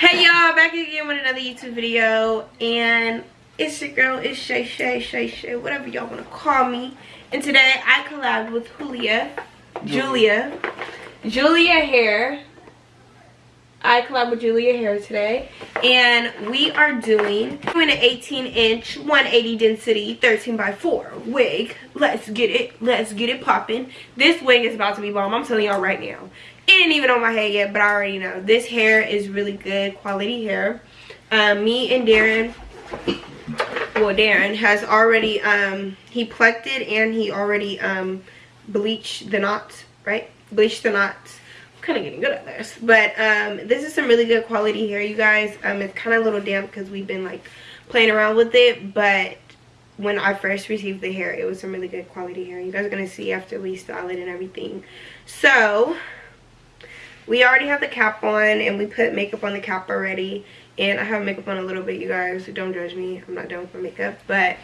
Hey y'all, back again with another YouTube video and it's your girl, it's Shay Shay Shay Shay, whatever y'all want to call me. And today I collabed with Julia, Julia, Julia Hair. I collab with Julia Hair today and we are doing, doing an 18 inch 180 density 13 by 4 wig. Let's get it, let's get it popping. This wig is about to be bomb, I'm telling y'all right now. It ain't even on my head yet, but I already know. This hair is really good quality hair. Um, me and Darren, well Darren has already, um, he plucked it and he already um, bleached the knots, right? Bleached the knots kind of getting good at this. But um this is some really good quality hair you guys. Um it's kind of a little damp because we've been like playing around with it. But when i first received the hair it was some really good quality hair. You guys are gonna see after we style it and everything. So we already have the cap on and we put makeup on the cap already. And i have makeup on a little bit you guys so don't judge me. I'm not done with my makeup. But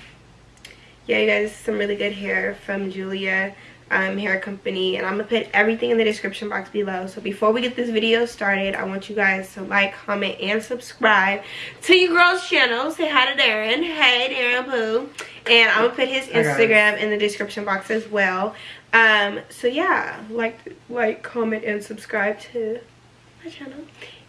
yeah you guys some really good hair from julia um, hair company and i'm gonna put everything in the description box below. So before we get this video started i want you guys to like comment and subscribe to your girl's channel. Say hi to darren. Hey darren poo and i'm gonna put his instagram in the description box as well. Um so yeah like like comment and subscribe to my channel.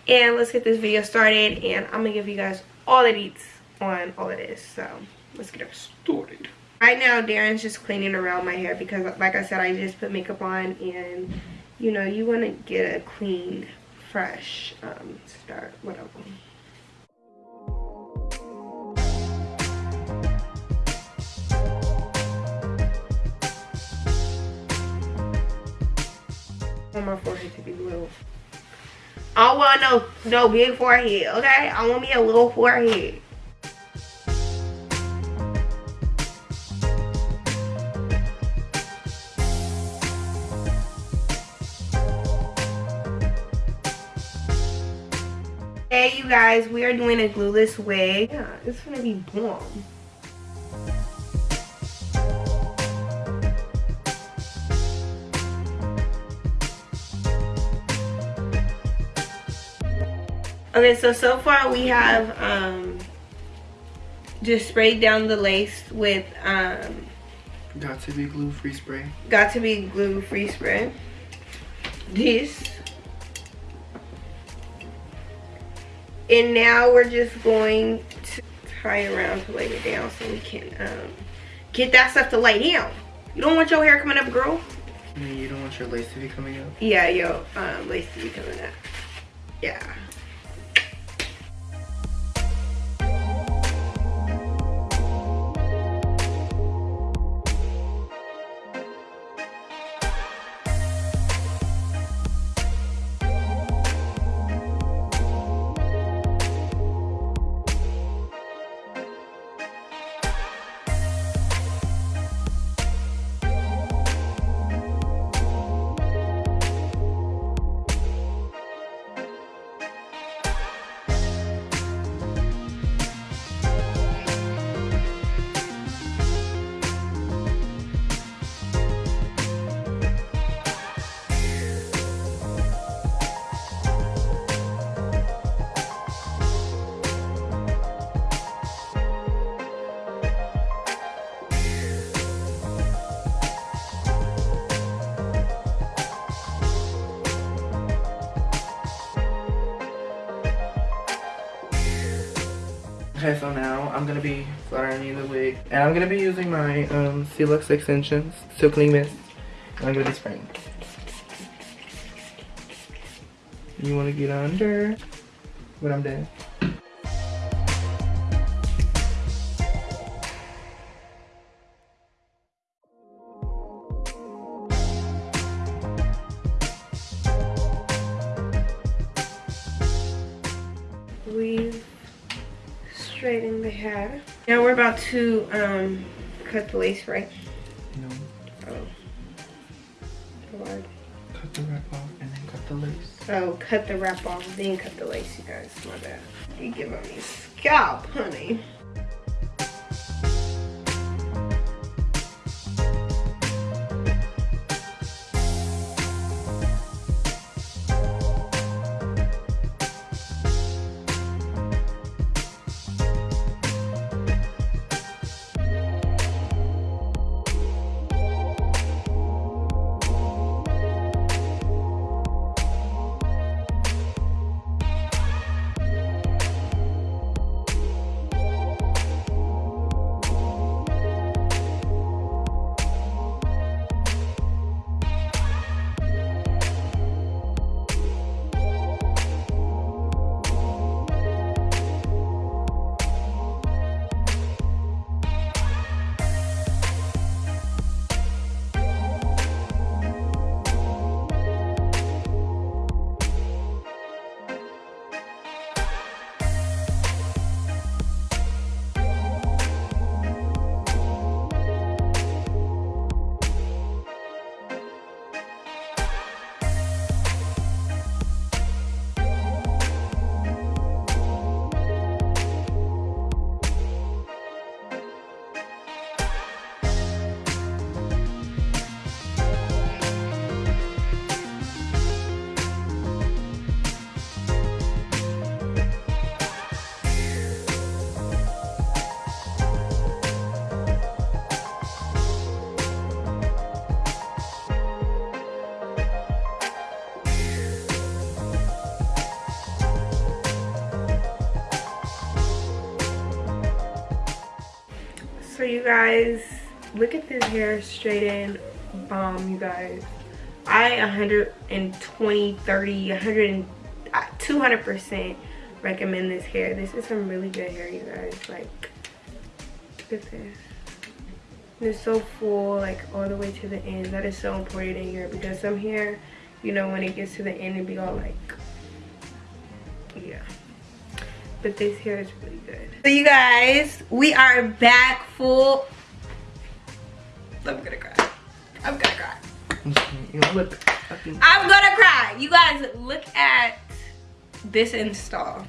And let's get this video started and i'm gonna give you guys all the deets on all of this. So let's get it started right now darren's just cleaning around my hair because like i said i just put makeup on and you know you want to get a clean fresh um start whatever I want my forehead to be blue. I want no no big forehead, okay? I want me a little forehead. Hey you guys, we are doing a glueless wig. Yeah, it's gonna be bomb. Okay, so so far we have um, just sprayed down the lace with um, Got to be glue free spray. Got to be glue free spray. This. And now we're just going to tie it around to lay it down so we can um, get that stuff to lay down. You don't want your hair coming up, girl. You don't want your lace to be coming up? Yeah, yo, um, lace to be coming up. Yeah. Okay, so now I'm gonna be flat ironing the wig, and I'm gonna be using my um, Celux extensions, Silkly Mist. And I'm gonna be spraying. You wanna get under when I'm done. The hair. Now we're about to um, cut the lace, right? No. Oh. Hard. Cut the wrap off and then cut the lace. Oh, cut the wrap off, then cut the lace, you guys. My bad. You give me scalp, honey. You guys look at this hair straight in. Bomb you guys. I 120 30 100 uh, 200 percent recommend this hair. This is some really good hair you guys. Like look at this. It's so full like all the way to the end. That is so important in here because some hair you know when it gets to the end it be all like but this hair is really good. So you guys we are back full. I'm gonna cry. I'm gonna cry. You look i'm gonna cry. You guys look at this install.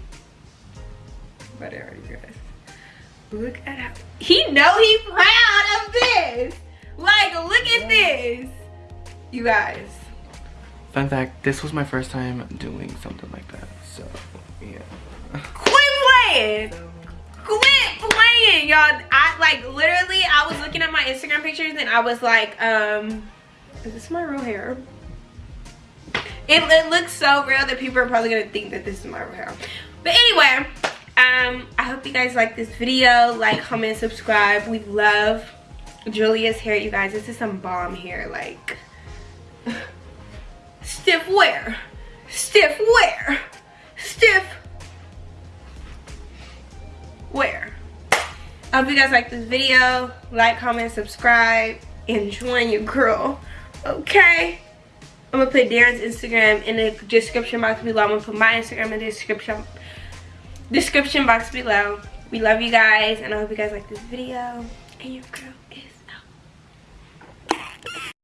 But already guys. Look at how he know he proud of this. Like look at this. You guys. Fun fact, this was my first time doing something like that. So, yeah. Quit playing. Quit playing y'all. I like literally i was looking at my instagram pictures and i was like um is this my real hair? It, it looks so real that people are probably gonna think that this is my real hair. But anyway um i hope you guys like this video. Like comment subscribe. We love julia's hair you guys. This is some bomb hair like stiff wear. Stiff wear. Stiff Hope you guys like this video. Like, comment, subscribe, and join your girl. Okay? I'm gonna put Darren's Instagram in the description box below. I'm gonna put my Instagram in the description description box below. We love you guys, and I hope you guys like this video. And your girl